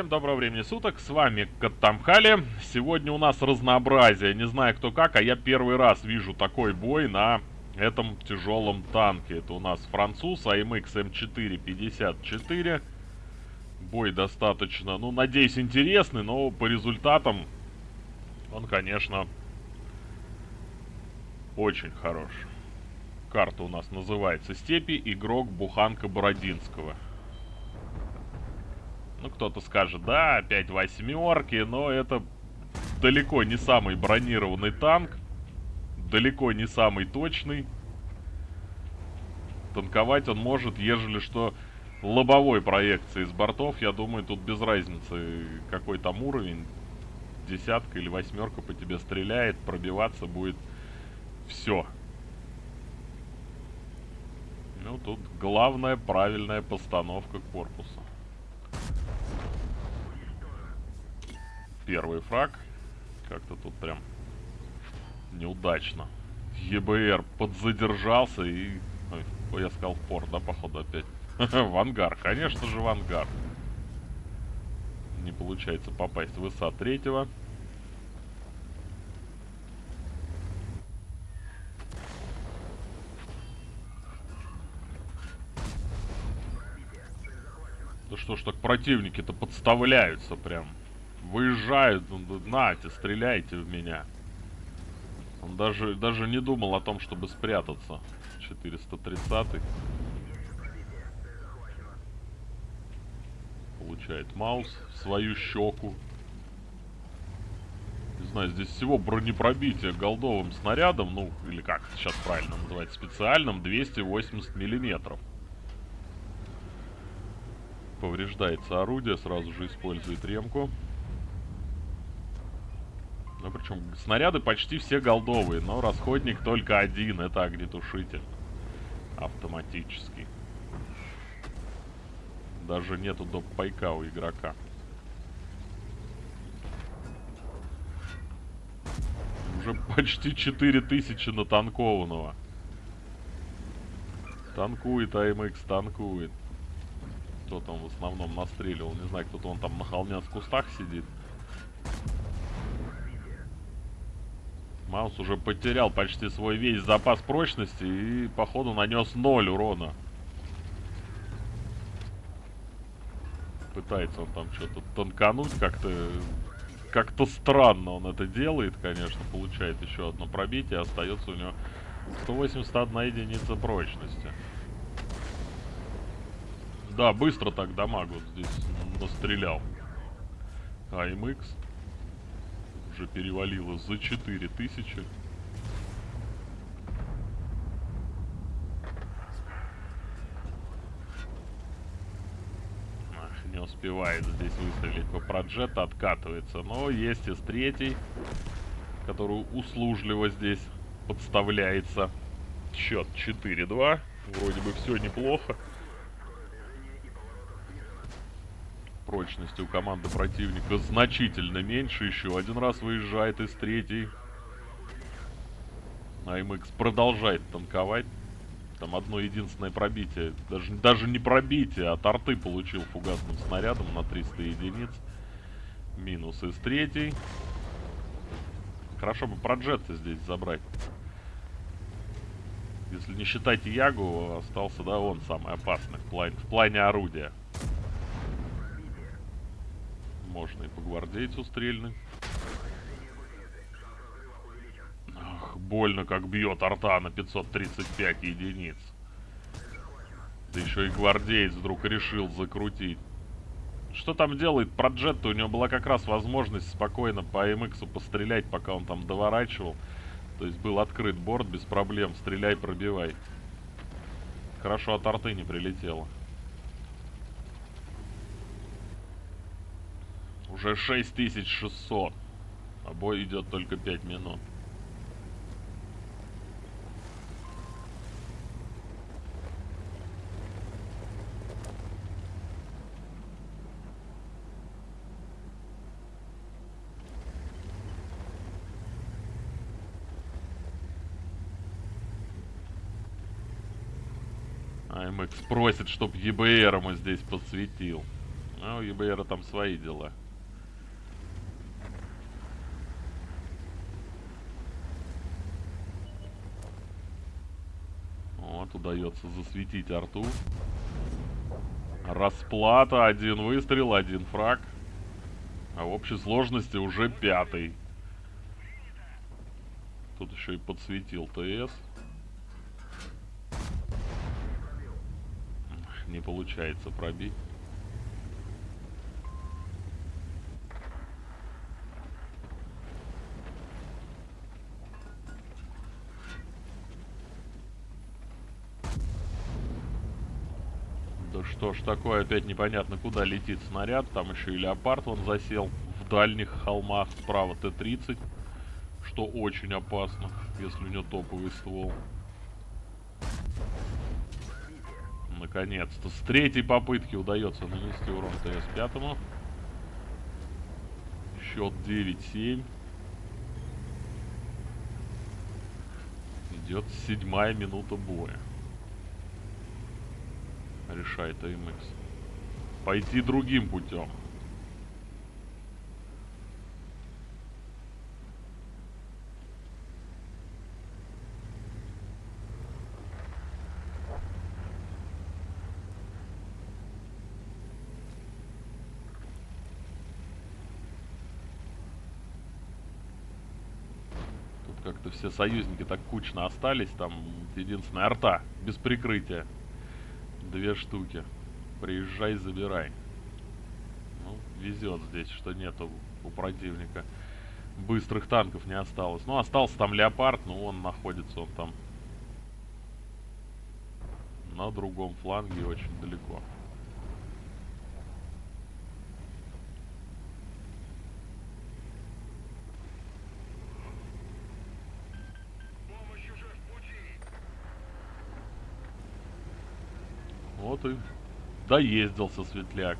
всем доброго времени суток, с вами Каттамхали. Сегодня у нас разнообразие, не знаю кто как, а я первый раз вижу такой бой на этом тяжелом танке. Это у нас француз AMX M454. Бой достаточно, ну, надеюсь, интересный, но по результатам он, конечно, очень хорош. Карта у нас называется «Степи. Игрок Буханка Бородинского». Ну, кто-то скажет, да, опять восьмерки, но это далеко не самый бронированный танк. Далеко не самый точный. Танковать он может, ежели что, лобовой проекции с бортов. Я думаю, тут без разницы, какой там уровень. Десятка или восьмерка по тебе стреляет, пробиваться будет все. Ну, тут главная правильная постановка корпуса. Первый фраг. Как-то тут прям неудачно. ЕБР подзадержался и... Ой, я сказал пор, да, походу, опять? в ангар, конечно же, в ангар. Не получается попасть в ИСа третьего. Да что ж так противники-то подставляются прям. Выезжают, нате, стреляйте в меня. Он даже, даже не думал о том, чтобы спрятаться. 430 -й. Получает маус в свою щеку. Не знаю, здесь всего бронепробитие голдовым снарядом, ну, или как сейчас правильно называть, специальным, 280 миллиметров. Повреждается орудие, сразу же использует ремку. Ну, причем снаряды почти все голдовые, но расходник только один, это огнетушитель. Автоматический. Даже нету доп. пайка у игрока. Уже почти 4000 натанкованного. Танкует АМХ, танкует. Кто там в основном настреливал? Не знаю, кто-то он там на холме в кустах сидит. Маус уже потерял почти свой весь запас прочности и, походу, нанес ноль урона. Пытается он там что-то танкануть как-то... Как-то странно он это делает, конечно. Получает еще одно пробитие. Остается у него 181 единица прочности. Да, быстро так дамаг вот здесь настрелял. АМХ уже перевалило за 4000. Ах, не успевает здесь выстрелить по проджету, откатывается. Но есть из третий, который услужливо здесь подставляется. Счет 4-2. Вроде бы все неплохо. Прочности у команды противника значительно меньше. Еще один раз выезжает из третьей. АМХ продолжает танковать. Там одно единственное пробитие. Даже, даже не пробитие, а торты получил фугасным снарядом на 300 единиц. Минус из третьей. Хорошо бы проджеты здесь забрать. Если не считать Ягу, остался, да, он самый опасный в плане, в плане орудия. Можно и по гвардейцу стрельнуть. Ах, больно как бьет арта на 535 единиц. Да еще и гвардеец вдруг решил закрутить. Что там делает Проджетто? У него была как раз возможность спокойно по МХ пострелять, пока он там доворачивал. То есть был открыт борт без проблем. Стреляй, пробивай. Хорошо от арты не прилетело. Уже 6600. А бой идет только 5 минут. АМХ просит, чтоб ЕБР ему здесь подсветил. А у ЕБР там свои дела. Вот, удается засветить арту. Расплата, один выстрел, один фраг. А в общей сложности уже пятый. Тут еще и подсветил ТС. Не получается пробить. Да что ж такое, опять непонятно куда летит снаряд. Там еще и леопард он засел в дальних холмах. Справа Т-30 что очень опасно, если у него топовый ствол. Наконец-то, с третьей попытки удается нанести урон ТС-5. Счет 9-7. Идет седьмая минута боя. Решает АМХ. Пойти другим путем. как-то все союзники так кучно остались. Там единственная арта без прикрытия. Две штуки. Приезжай, забирай. Ну, везет здесь, что нету у противника. Быстрых танков не осталось. Ну, остался там леопард, но он находится, он там на другом фланге очень далеко. Вот и доездился светляк.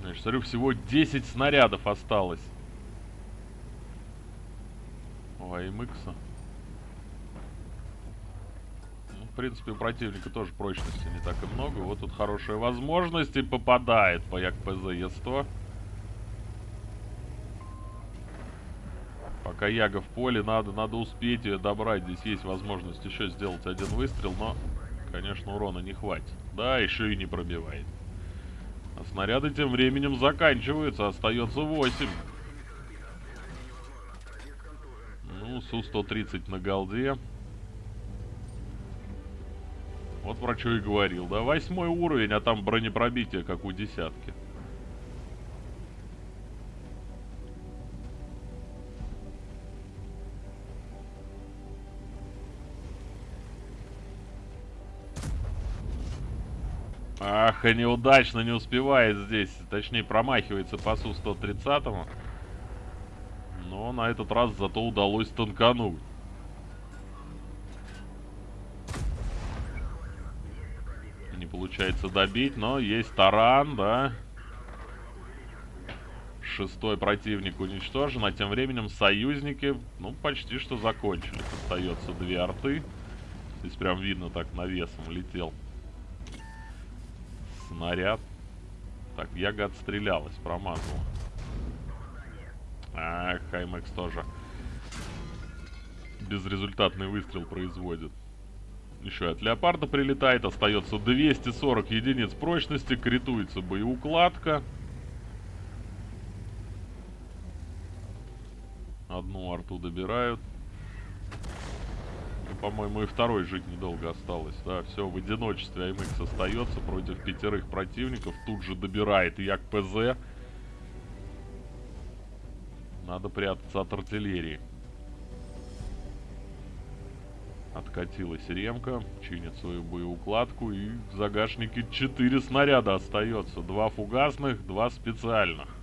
Значит, смотрю, всего 10 снарядов осталось. У АМХ. Ну, в принципе, у противника тоже прочности не так и много. Вот тут хорошая возможность и попадает по ЯКПЗ Е100. Пока Яга в поле, надо, надо успеть ее добрать. Здесь есть возможность еще сделать один выстрел, но, конечно, урона не хватит. Да, еще и не пробивает. А снаряды тем временем заканчиваются, остается 8. Ну, Су-130 на голде. Вот про что и говорил, да? Восьмой уровень, а там бронепробитие, как у десятки. Ах, и неудачно не успевает здесь. Точнее, промахивается по Су-130. Но на этот раз зато удалось танкануть. Не получается добить, но есть таран, да. Шестой противник уничтожен, а тем временем союзники, ну, почти что закончили. Остается две арты. Здесь прям видно так навесом летел снаряд. Так, Яга отстрелялась, промазала. А, Хаймекс тоже безрезультатный выстрел производит. Еще от Леопарда прилетает, остается 240 единиц прочности, критуется боеукладка. Одну арту добирают по-моему, и второй жить недолго осталось. Да, все, в одиночестве АМХ остается против пятерых противников. Тут же добирает Як ПЗ. Надо прятаться от артиллерии. Откатилась ремка, чинит свою боеукладку и в загашнике 4 снаряда остается. Два фугасных, два специальных.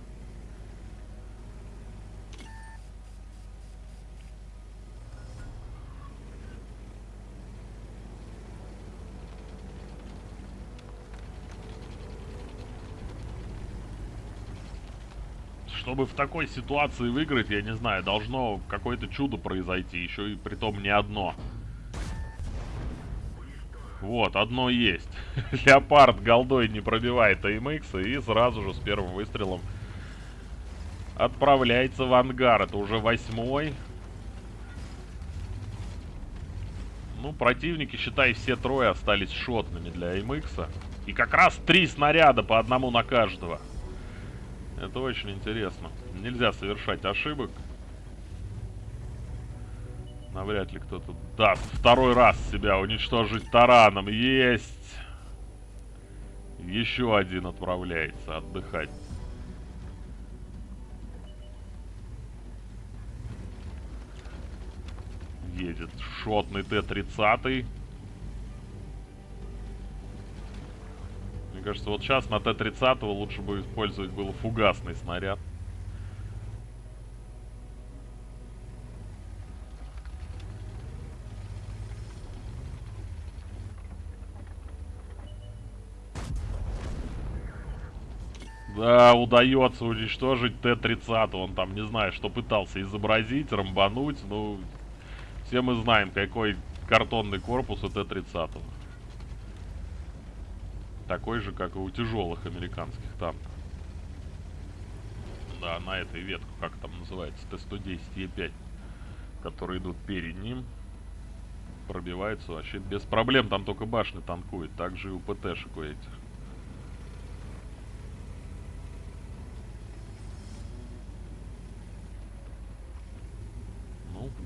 Чтобы в такой ситуации выиграть, я не знаю, должно какое-то чудо произойти, еще и при том не одно. Вот, одно есть. Леопард голдой не пробивает АМХ и сразу же с первым выстрелом отправляется в ангар. Это уже восьмой. Ну, противники, считай, все трое остались шотными для АМХ. И как раз три снаряда по одному на каждого. Это очень интересно. Нельзя совершать ошибок. Навряд ли кто-то даст второй раз себя уничтожить тараном. Есть! Еще один отправляется отдыхать. Едет шотный Т-30. Кажется, вот сейчас на Т-30 лучше бы использовать было фугасный снаряд. Да, удается уничтожить Т-30. Он там, не знаю, что пытался изобразить, рамбануть. Ну, все мы знаем, какой картонный корпус у Т-30. Такой же, как и у тяжелых американских танков. Да, на этой ветку, как там называется, Т-110 Е5, которые идут перед ним, пробиваются вообще без проблем. Там только башни танкует. Также и у ПТ-шек у этих.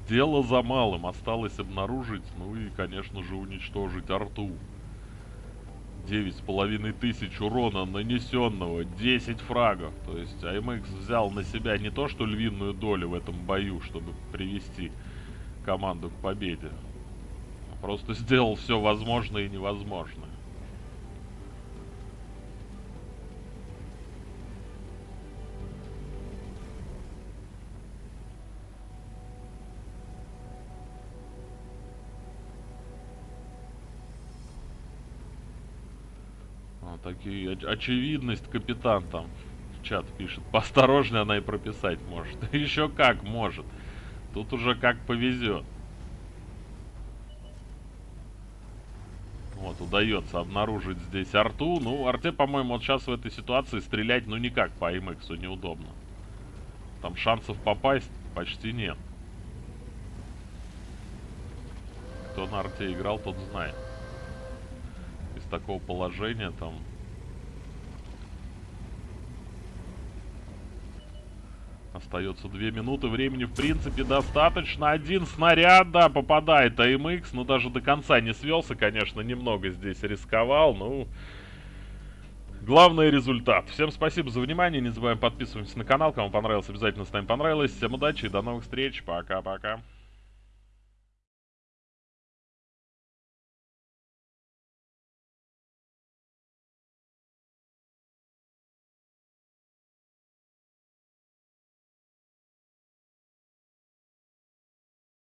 Дело за малым. Осталось обнаружить, ну и, конечно же, уничтожить арту. Девять с половиной тысяч урона нанесенного, 10 фрагов. То есть АМХ взял на себя не то, что львиную долю в этом бою, чтобы привести команду к победе. А просто сделал все возможное и невозможное. Такие очевидность капитан там в чат пишет. Поосторожнее она и прописать может. Еще как может. Тут уже как повезет. Вот, удается обнаружить здесь арту. Ну, арте, по-моему, вот сейчас в этой ситуации стрелять, ну, никак по МХу неудобно. Там шансов попасть почти нет. Кто на арте играл, тот знает. Такого положения там Остается две минуты, времени в принципе достаточно. Один снаряд, да, попадает АМХ, но даже до конца не свелся, конечно, немного здесь рисковал, ну... Главный результат. Всем спасибо за внимание, не забываем подписываться на канал, кому понравилось, обязательно ставим понравилось. Всем удачи и до новых встреч, пока-пока.